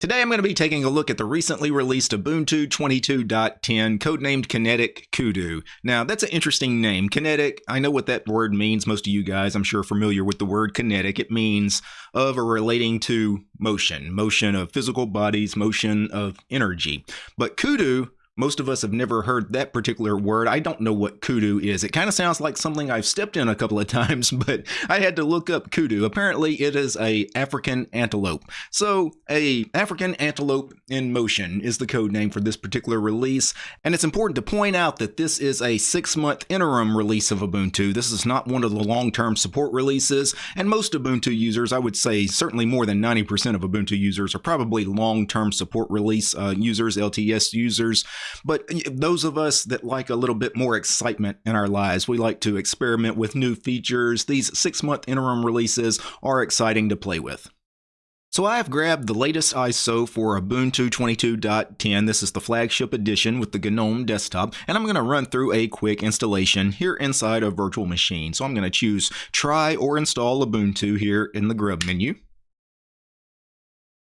Today I'm going to be taking a look at the recently released Ubuntu 22.10 codenamed Kinetic Kudu. Now that's an interesting name. Kinetic, I know what that word means. Most of you guys I'm sure are familiar with the word kinetic. It means of or relating to motion, motion of physical bodies, motion of energy. But Kudu most of us have never heard that particular word. I don't know what kudu is. It kind of sounds like something I've stepped in a couple of times, but I had to look up kudu. Apparently, it is a African antelope. So, a African antelope in motion is the code name for this particular release, and it's important to point out that this is a 6-month interim release of Ubuntu. This is not one of the long-term support releases, and most Ubuntu users, I would say certainly more than 90% of Ubuntu users are probably long-term support release uh, users, LTS users. But those of us that like a little bit more excitement in our lives, we like to experiment with new features. These six month interim releases are exciting to play with. So I have grabbed the latest ISO for Ubuntu 22.10. This is the flagship edition with the GNOME desktop, and I'm going to run through a quick installation here inside a virtual machine. So I'm going to choose try or install Ubuntu here in the grub menu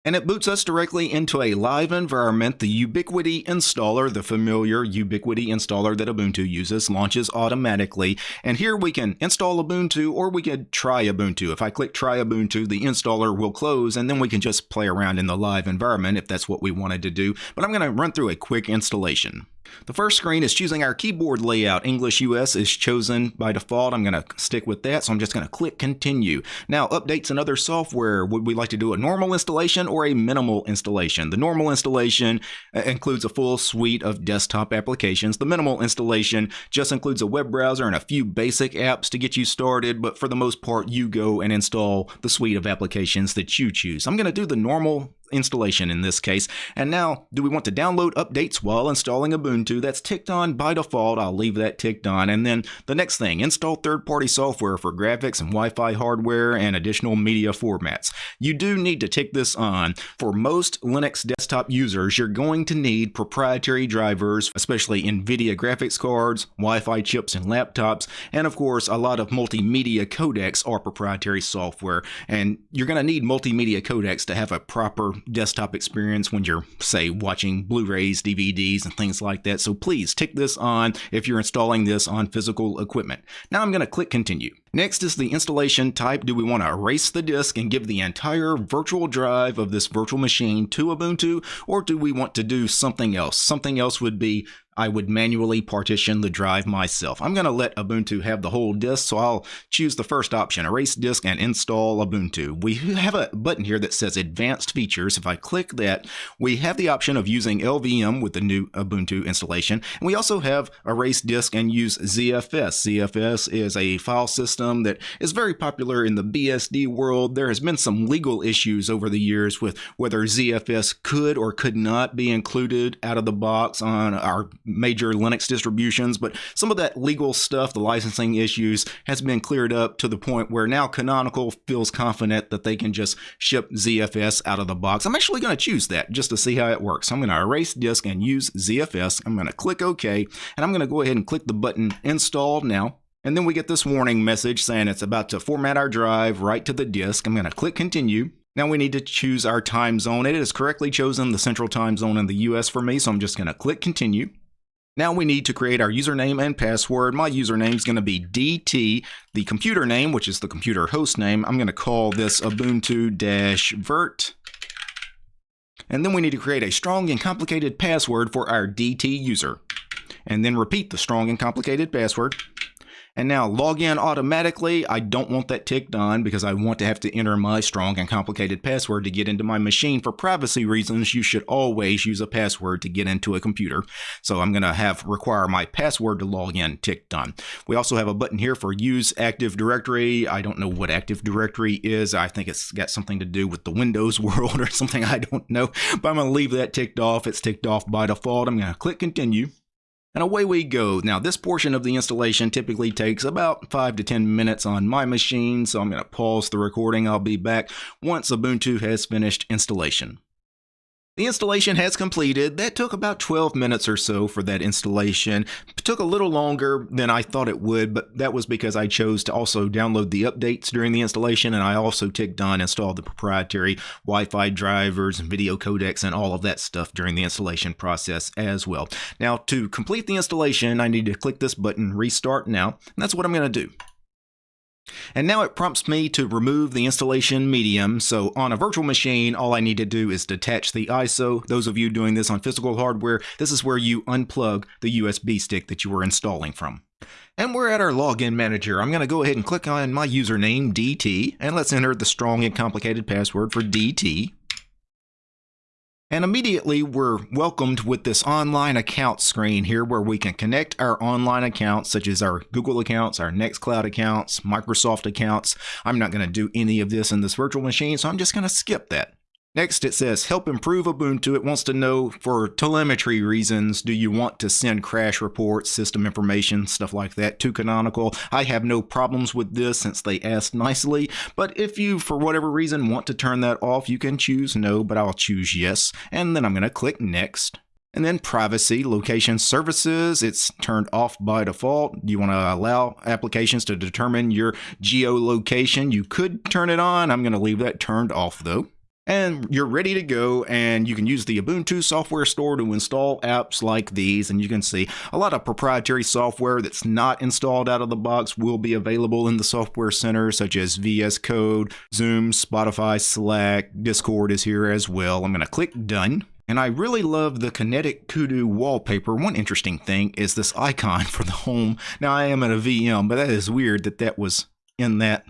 and it boots us directly into a live environment. The Ubiquity installer, the familiar Ubiquity installer that Ubuntu uses, launches automatically. And here we can install Ubuntu or we could try Ubuntu. If I click try Ubuntu, the installer will close and then we can just play around in the live environment if that's what we wanted to do. But I'm going to run through a quick installation. The first screen is choosing our keyboard layout. English US is chosen by default. I'm going to stick with that, so I'm just going to click continue. Now, updates and other software. Would we like to do a normal installation or a minimal installation? The normal installation uh, includes a full suite of desktop applications. The minimal installation just includes a web browser and a few basic apps to get you started, but for the most part, you go and install the suite of applications that you choose. I'm going to do the normal installation in this case. And now, do we want to download updates while installing Ubuntu? That's ticked on by default. I'll leave that ticked on. And then the next thing, install third-party software for graphics and Wi-Fi hardware and additional media formats. You do need to tick this on. For most Linux desktop users, you're going to need proprietary drivers, especially NVIDIA graphics cards, Wi-Fi chips and laptops, and of course, a lot of multimedia codecs are proprietary software. And you're going to need multimedia codecs to have a proper desktop experience when you're, say, watching Blu rays, DVDs, and things like that. So please tick this on if you're installing this on physical equipment. Now I'm going to click continue. Next is the installation type. Do we want to erase the disk and give the entire virtual drive of this virtual machine to Ubuntu, or do we want to do something else? Something else would be I would manually partition the drive myself. I'm going to let Ubuntu have the whole disk, so I'll choose the first option, erase disk and install Ubuntu. We have a button here that says advanced features. If I click that, we have the option of using LVM with the new Ubuntu installation. And we also have erase disk and use ZFS. ZFS is a file system that is very popular in the BSD world. There has been some legal issues over the years with whether ZFS could or could not be included out of the box on our major Linux distributions, but some of that legal stuff, the licensing issues, has been cleared up to the point where now Canonical feels confident that they can just ship ZFS out of the box. I'm actually going to choose that just to see how it works. I'm going to erase disk and use ZFS. I'm going to click OK, and I'm going to go ahead and click the button Install now. And then we get this warning message saying it's about to format our drive right to the disk. I'm going to click continue. Now we need to choose our time zone. It has correctly chosen the central time zone in the US for me, so I'm just going to click continue. Now we need to create our username and password. My username is going to be DT. The computer name, which is the computer host name, I'm going to call this Ubuntu-vert. And then we need to create a strong and complicated password for our DT user. And then repeat the strong and complicated password. And now log in automatically. I don't want that ticked on because I want to have to enter my strong and complicated password to get into my machine. For privacy reasons, you should always use a password to get into a computer. So I'm going to have require my password to log in ticked on. We also have a button here for use Active Directory. I don't know what Active Directory is. I think it's got something to do with the Windows world or something. I don't know. But I'm going to leave that ticked off. It's ticked off by default. I'm going to click continue. And away we go. Now this portion of the installation typically takes about 5 to 10 minutes on my machine, so I'm going to pause the recording. I'll be back once Ubuntu has finished installation. The installation has completed. That took about 12 minutes or so for that installation. It took a little longer than I thought it would, but that was because I chose to also download the updates during the installation, and I also ticked on install the proprietary Wi-Fi drivers and video codecs and all of that stuff during the installation process as well. Now, to complete the installation, I need to click this button, Restart Now, and that's what I'm going to do. And now it prompts me to remove the installation medium. So on a virtual machine, all I need to do is detach the ISO. Those of you doing this on physical hardware, this is where you unplug the USB stick that you were installing from. And we're at our login manager. I'm going to go ahead and click on my username, DT, and let's enter the strong and complicated password for DT. And immediately we're welcomed with this online account screen here where we can connect our online accounts such as our Google accounts, our Nextcloud accounts, Microsoft accounts. I'm not going to do any of this in this virtual machine, so I'm just going to skip that. Next, it says help improve Ubuntu. It wants to know for telemetry reasons, do you want to send crash reports, system information, stuff like that to Canonical? I have no problems with this since they asked nicely, but if you, for whatever reason, want to turn that off, you can choose no, but I'll choose yes, and then I'm going to click next. And then privacy, location services, it's turned off by default. Do you want to allow applications to determine your geolocation. You could turn it on. I'm going to leave that turned off though and you're ready to go and you can use the Ubuntu software store to install apps like these and you can see a lot of proprietary software that's not installed out of the box will be available in the software center such as VS Code, Zoom, Spotify, Slack, Discord is here as well. I'm going to click done. And I really love the Kinetic Kudu wallpaper. One interesting thing is this icon for the home. Now I am at a VM, but that is weird that that was in that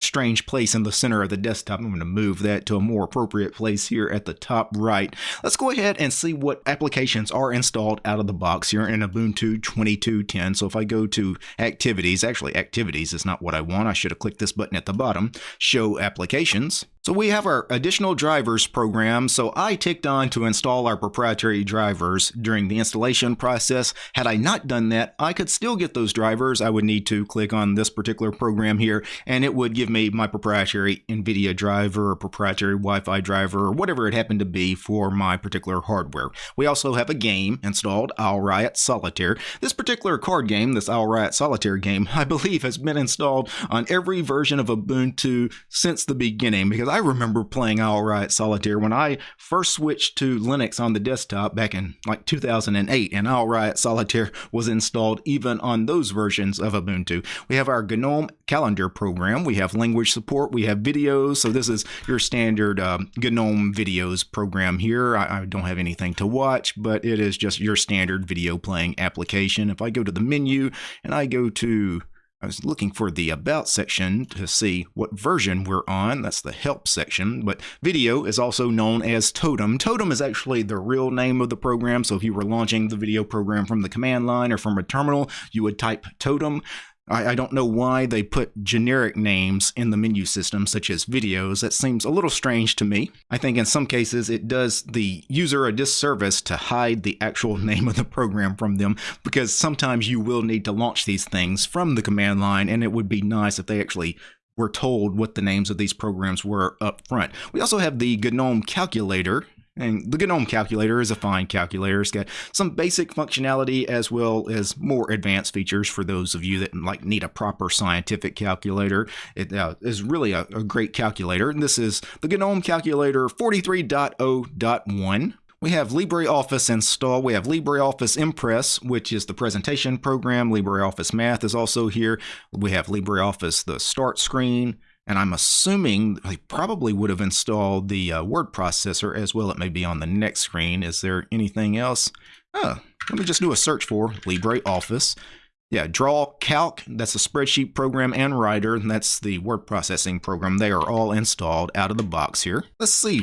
strange place in the center of the desktop. I'm going to move that to a more appropriate place here at the top right. Let's go ahead and see what applications are installed out of the box here in Ubuntu 22.10. So if I go to activities, actually activities is not what I want. I should have clicked this button at the bottom, show applications. So we have our additional drivers program. So I ticked on to install our proprietary drivers during the installation process. Had I not done that, I could still get those drivers. I would need to click on this particular program here and it would give me my proprietary NVIDIA driver or proprietary Wi-Fi driver or whatever it happened to be for my particular hardware. We also have a game installed, AisleRiot Solitaire. This particular card game, this AisleRiot Solitaire game, I believe has been installed on every version of Ubuntu since the beginning because I remember playing AisleRiot Solitaire when I first switched to Linux on the desktop back in like 2008, and AisleRiot Solitaire was installed even on those versions of Ubuntu. We have our GNOME calendar program. We have language support. We have videos. So this is your standard um, GNOME videos program here. I, I don't have anything to watch, but it is just your standard video playing application. If I go to the menu and I go to I was looking for the About section to see what version we're on. That's the Help section. But video is also known as Totem. Totem is actually the real name of the program. So if you were launching the video program from the command line or from a terminal, you would type Totem. I, I, don't know why they put generic names in the menu system, such as videos. That seems a little strange to me. I think in some cases it does the user a disservice to hide the actual name of the program from them, because sometimes you will need to launch these things from the command line, and it would be nice if they actually were told what the names of these programs were up front. We also have the GNOME calculator, and the GNOME calculator is a fine calculator. It's got some basic functionality as well as more advanced features for those of you that like need a proper scientific calculator. It uh, is really a, a great calculator. And this is the GNOME calculator 43.0.1. We have LibreOffice installed. We have LibreOffice Impress, which is the presentation program. LibreOffice Math is also here. We have LibreOffice, the start screen, and I'm assuming they probably would have installed the uh, word processor as well. It may be on the next screen. Is there anything else? Oh, let me just do a search for LibreOffice. Yeah, Draw Calc, that's a spreadsheet program, and Writer, and that's the word processing program. They are all installed out of the box here. Let's see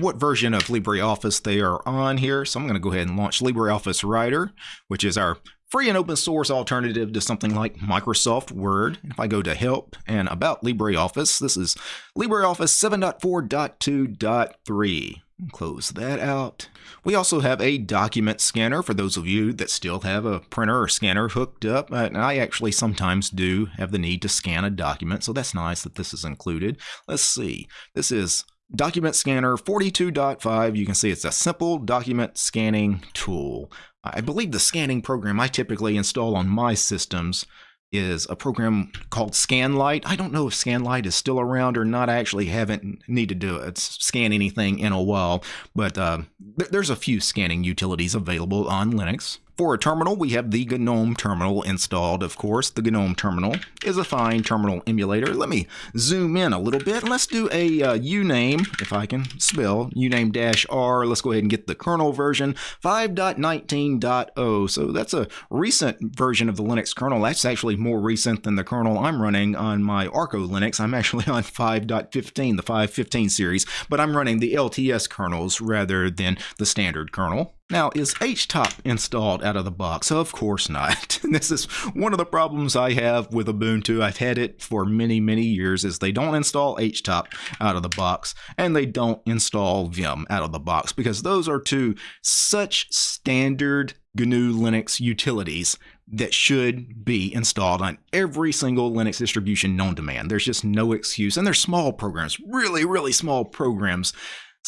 what version of LibreOffice they are on here. So I'm going to go ahead and launch LibreOffice Writer, which is our free and open source alternative to something like Microsoft Word. If I go to Help and About LibreOffice, this is LibreOffice 7.4.2.3. Close that out. We also have a document scanner for those of you that still have a printer or scanner hooked up. And I actually sometimes do have the need to scan a document, so that's nice that this is included. Let's see. This is Document Scanner 42.5, you can see it's a simple document scanning tool. I believe the scanning program I typically install on my systems is a program called Skanlite. I don't know if Skanlite is still around or not. I actually haven't needed to do scan anything in a while, but uh, there's a few scanning utilities available on Linux. For a terminal, we have the GNOME terminal installed, of course. The GNOME terminal is a fine terminal emulator. Let me zoom in a little bit. Let's do a uh, uname, if I can spell, uname-r. Let's go ahead and get the kernel version, 5.19.0. So that's a recent version of the Linux kernel. That's actually more recent than the kernel I'm running on my Arco Linux. I'm actually on 5.15, the 5.15 series, but I'm running the LTS kernels rather than the standard kernel. Now, is HTOP installed out of the box? Of course not. this is one of the problems I have with Ubuntu. I've had it for many, many years is they don't install HTOP out of the box and they don't install Vim out of the box because those are two such standard GNU Linux utilities that should be installed on every single Linux distribution known to man. There's just no excuse. And they're small programs, really, really small programs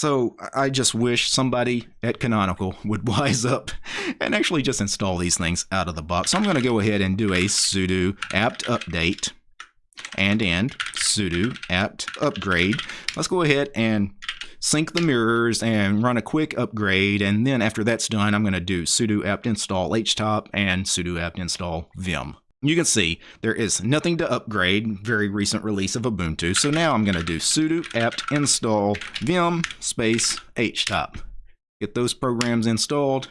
so I just wish somebody at Canonical would wise up and actually just install these things out of the box. So I'm going to go ahead and do a sudo apt update and end sudo apt upgrade. Let's go ahead and sync the mirrors and run a quick upgrade. And then after that's done, I'm going to do sudo apt install htop and sudo apt install vim. You can see there is nothing to upgrade, very recent release of Ubuntu. So now I'm going to do sudo apt install vim space htop. Get those programs installed.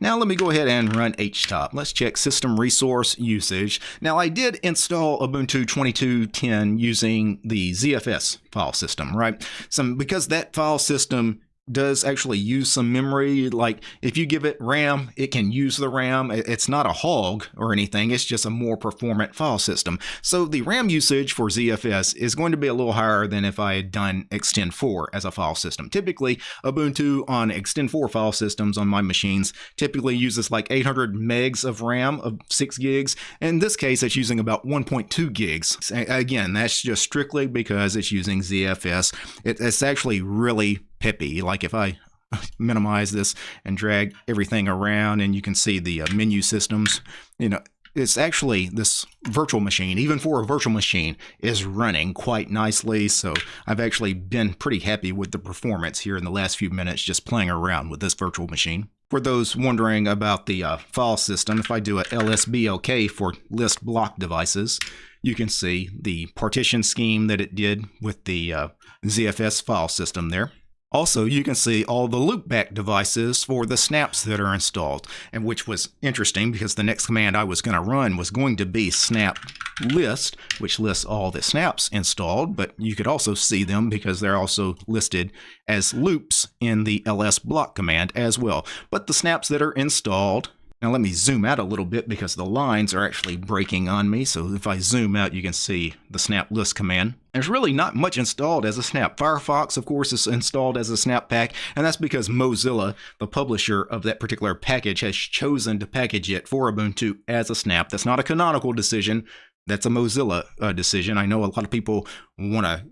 Now let me go ahead and run htop. Let's check system resource usage. Now I did install Ubuntu 22.10 using the ZFS file system, right? So because that file system does actually use some memory. Like if you give it RAM, it can use the RAM. It's not a hog or anything. It's just a more performant file system. So the RAM usage for ZFS is going to be a little higher than if I had done ext4 as a file system. Typically, Ubuntu on ext4 file systems on my machines typically uses like 800 megs of RAM of 6 gigs. In this case, it's using about 1.2 gigs. Again, that's just strictly because it's using ZFS. It's actually really peppy. Like if I minimize this and drag everything around and you can see the uh, menu systems, you know, it's actually this virtual machine, even for a virtual machine, is running quite nicely. So I've actually been pretty happy with the performance here in the last few minutes just playing around with this virtual machine. For those wondering about the uh, file system, if I do a lsblk for list block devices, you can see the partition scheme that it did with the uh, ZFS file system there. Also, you can see all the loopback devices for the snaps that are installed, and which was interesting because the next command I was going to run was going to be snap list, which lists all the snaps installed, but you could also see them because they're also listed as loops in the ls block command as well. But the snaps that are installed now let me zoom out a little bit because the lines are actually breaking on me. So if I zoom out, you can see the snap list command. There's really not much installed as a snap. Firefox, of course, is installed as a snap pack, and that's because Mozilla, the publisher of that particular package, has chosen to package it for Ubuntu as a snap. That's not a canonical decision. That's a Mozilla uh, decision. I know a lot of people want to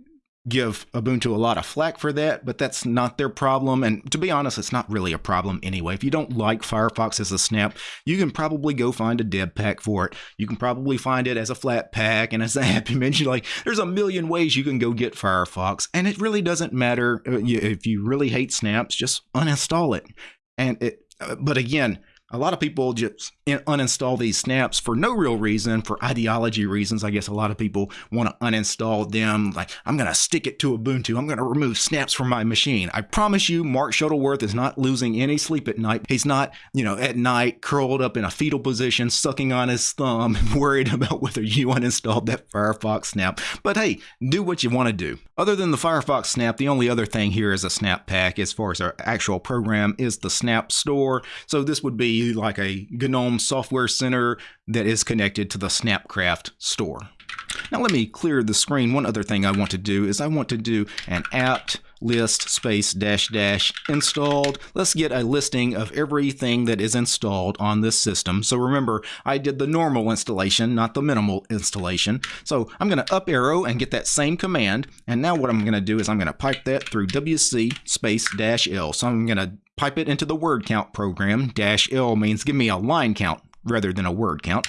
give Ubuntu a lot of flack for that, but that's not their problem. And to be honest, it's not really a problem anyway. If you don't like Firefox as a snap, you can probably go find a deb pack for it. You can probably find it as a Flatpak and as a happy mention. Like, there's a million ways you can go get Firefox, and it really doesn't matter uh, if you really hate snaps. Just uninstall it. And it, uh, but again, a lot of people just uninstall these snaps for no real reason, for ideology reasons. I guess a lot of people want to uninstall them. Like, I'm going to stick it to Ubuntu. I'm going to remove snaps from my machine. I promise you, Mark Shuttleworth is not losing any sleep at night. He's not, you know, at night curled up in a fetal position, sucking on his thumb, worried about whether you uninstalled that Firefox snap. But hey, do what you want to do. Other than the Firefox snap, the only other thing here is a snap pack as far as our actual program is the snap store. So this would be like a GNOME software center that is connected to the Snapcraft store. Now let me clear the screen. One other thing I want to do is I want to do an apt list space dash dash installed. Let's get a listing of everything that is installed on this system. So remember, I did the normal installation, not the minimal installation. So I'm going to up arrow and get that same command. And now what I'm going to do is I'm going to pipe that through WC space dash L. So I'm going to pipe it into the word count program. Dash L means give me a line count rather than a word count.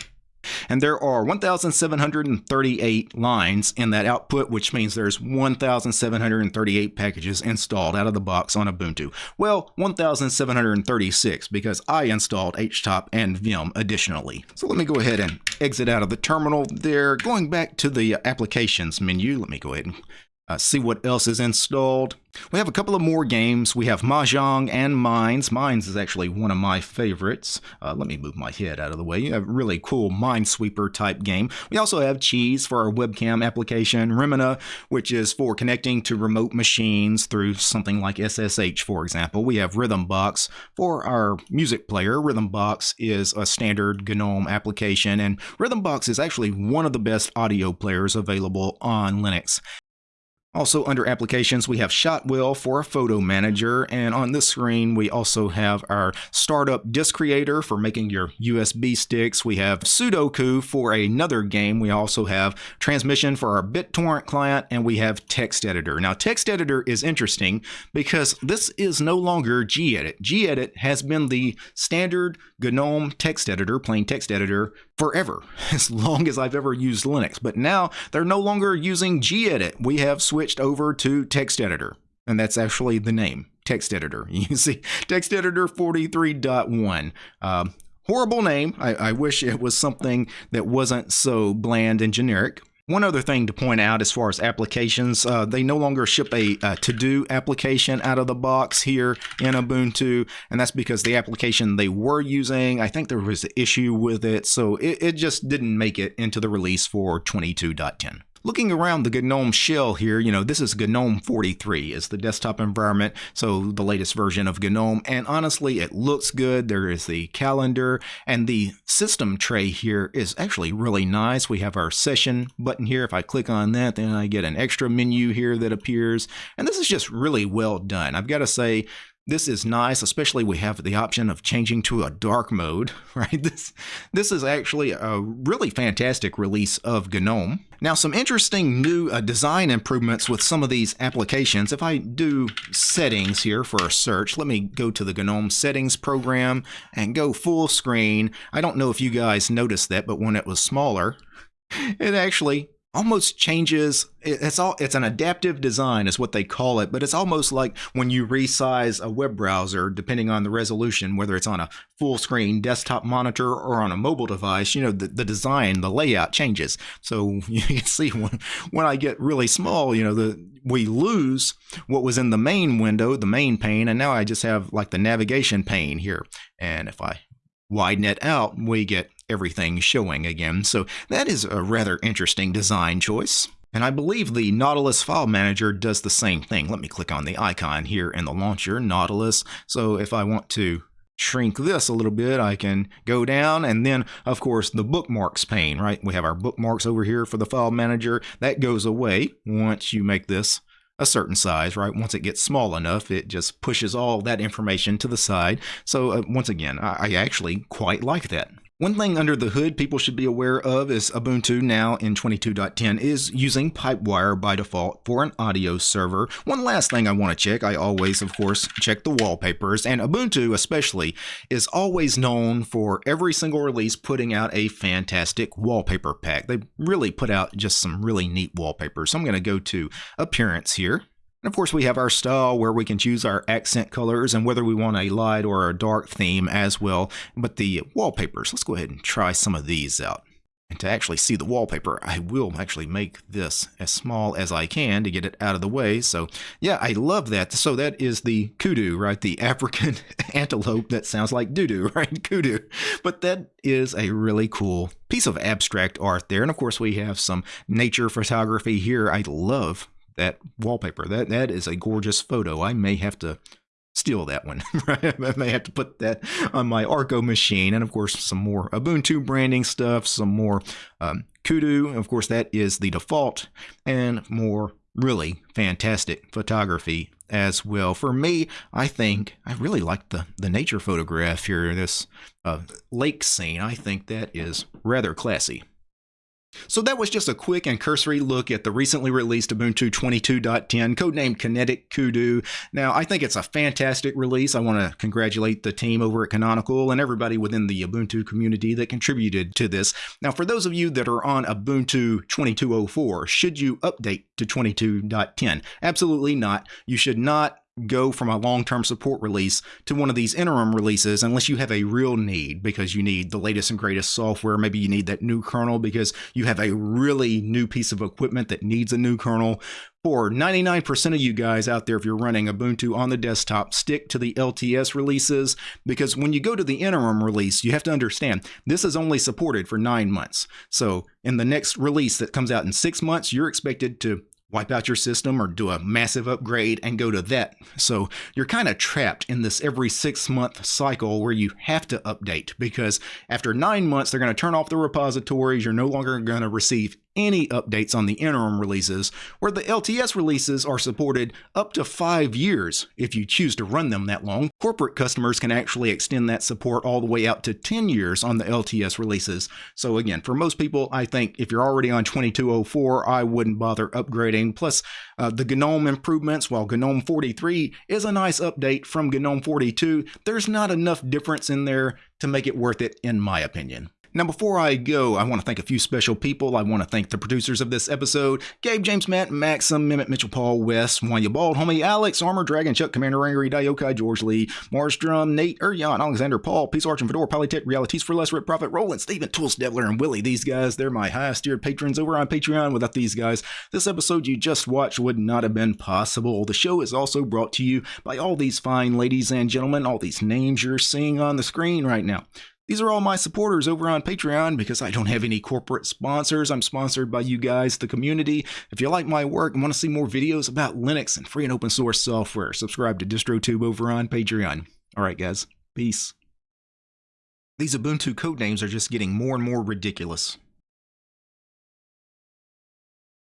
And there are 1,738 lines in that output, which means there's 1,738 packages installed out of the box on Ubuntu. Well, 1,736 because I installed HTOP and Vim additionally. So let me go ahead and exit out of the terminal there. Going back to the applications menu, let me go ahead and uh, see what else is installed. We have a couple of more games. We have Mahjong and Mines. Mines is actually one of my favorites. Uh, let me move my head out of the way. You have a really cool Minesweeper type game. We also have Cheese for our webcam application. Remmina, which is for connecting to remote machines through something like SSH, for example. We have Rhythmbox for our music player. Rhythmbox is a standard GNOME application, and Rhythmbox is actually one of the best audio players available on Linux. Also under applications, we have Shotwell for a photo manager. And on this screen, we also have our startup disk creator for making your USB sticks. We have Sudoku for another game. We also have transmission for our BitTorrent client and we have text editor. Now text editor is interesting because this is no longer gedit. gedit has been the standard GNOME text editor, plain text editor forever, as long as I've ever used Linux. But now they're no longer using gedit. We have switched over to text editor. And that's actually the name, text editor. You see, text editor 43.1. Uh, horrible name. I, I wish it was something that wasn't so bland and generic. One other thing to point out as far as applications, uh, they no longer ship a, a to-do application out of the box here in Ubuntu, and that's because the application they were using, I think there was an issue with it, so it, it just didn't make it into the release for 22.10. Looking around the GNOME shell here, you know, this is GNOME 43 is the desktop environment, so the latest version of GNOME, and honestly, it looks good. There is the calendar, and the system tray here is actually really nice. We have our session button here. If I click on that, then I get an extra menu here that appears, and this is just really well done. I've got to say, this is nice, especially we have the option of changing to a dark mode, right? This, this is actually a really fantastic release of GNOME. Now, some interesting new uh, design improvements with some of these applications. If I do settings here for a search, let me go to the GNOME settings program and go full screen. I don't know if you guys noticed that, but when it was smaller, it actually almost changes it's all it's an adaptive design is what they call it but it's almost like when you resize a web browser depending on the resolution whether it's on a full screen desktop monitor or on a mobile device you know the, the design the layout changes. So you can see when when i get really small you know the we lose what was in the main window the main pane and now i just have like the navigation pane here. And if i widen it out we get everything showing again. So that is a rather interesting design choice. And I believe the Nautilus File Manager does the same thing. Let me click on the icon here in the launcher, Nautilus. So if I want to shrink this a little bit, I can go down and then of course the bookmarks pane, right? We have our bookmarks over here for the file manager. That goes away once you make this a certain size, right? Once it gets small enough, it just pushes all that information to the side. So uh, once again, I, I actually quite like that. One thing under the hood people should be aware of is Ubuntu now in 22.10 is using Pipewire by default for an audio server. One last thing I want to check, I always, of course, check the wallpapers, and Ubuntu especially is always known for every single release putting out a fantastic wallpaper pack. They really put out just some really neat wallpapers. So I'm going to go to Appearance here. And of course, we have our style where we can choose our accent colors and whether we want a light or a dark theme as well. But the wallpapers, let's go ahead and try some of these out. And to actually see the wallpaper, I will actually make this as small as I can to get it out of the way. So yeah, I love that. So that is the kudu, right? The African antelope that sounds like doo-doo, right? Kudu. But that is a really cool piece of abstract art there. And of course, we have some nature photography here. I love that wallpaper. That that is a gorgeous photo. I may have to steal that one. Right? I may have to put that on my Arco machine, and of course some more Ubuntu branding stuff, some more um, Kudu, of course, that is the default, and more really fantastic photography as well. For me, I think I really like the, the nature photograph here, this uh, lake scene. I think that is rather classy. So that was just a quick and cursory look at the recently released Ubuntu 22.10, codenamed Kinetic Kudu. Now, I think it's a fantastic release. I want to congratulate the team over at Canonical and everybody within the Ubuntu community that contributed to this. Now, for those of you that are on Ubuntu 22.04, should you update to 22.10? Absolutely not. You should not go from a long-term support release to one of these interim releases unless you have a real need because you need the latest and greatest software. Maybe you need that new kernel because you have a really new piece of equipment that needs a new kernel. For 99% of you guys out there if you're running ubuntu on the desktop stick to the lts releases because when you go to the interim release you have to understand this is only supported for nine months. So in the next release that comes out in six months you're expected to wipe out your system or do a massive upgrade and go to that. So you're kind of trapped in this every six month cycle where you have to update because after nine months, they're going to turn off the repositories. You're no longer going to receive any updates on the interim releases, where the LTS releases are supported up to five years if you choose to run them that long. Corporate customers can actually extend that support all the way out to 10 years on the LTS releases. So again, for most people, I think if you're already on 2204, I wouldn't bother upgrading. Plus, uh, the GNOME improvements, while GNOME 43 is a nice update from GNOME 42, there's not enough difference in there to make it worth it, in my opinion. Now, before I go, I want to thank a few special people. I want to thank the producers of this episode Gabe, James, Matt, Maxim, Mimit, Mitchell, Paul, West, Wanya Bald, Homie, Alex, Armor, Dragon, Chuck, Commander Angry, Diokai, George Lee, Marstrom, Nate, Urjan, Alexander, Paul, Peace Arch and Fedora, Polytech, Realities for Less, Rip Profit, Roland, Steven, Tools, Devler, and Willie. These guys, they're my highest tiered patrons over on Patreon. Without these guys, this episode you just watched would not have been possible. The show is also brought to you by all these fine ladies and gentlemen, all these names you're seeing on the screen right now. These are all my supporters over on Patreon because I don't have any corporate sponsors. I'm sponsored by you guys, the community. If you like my work and want to see more videos about Linux and free and open source software, subscribe to DistroTube over on Patreon. All right, guys. Peace. These Ubuntu codenames are just getting more and more ridiculous.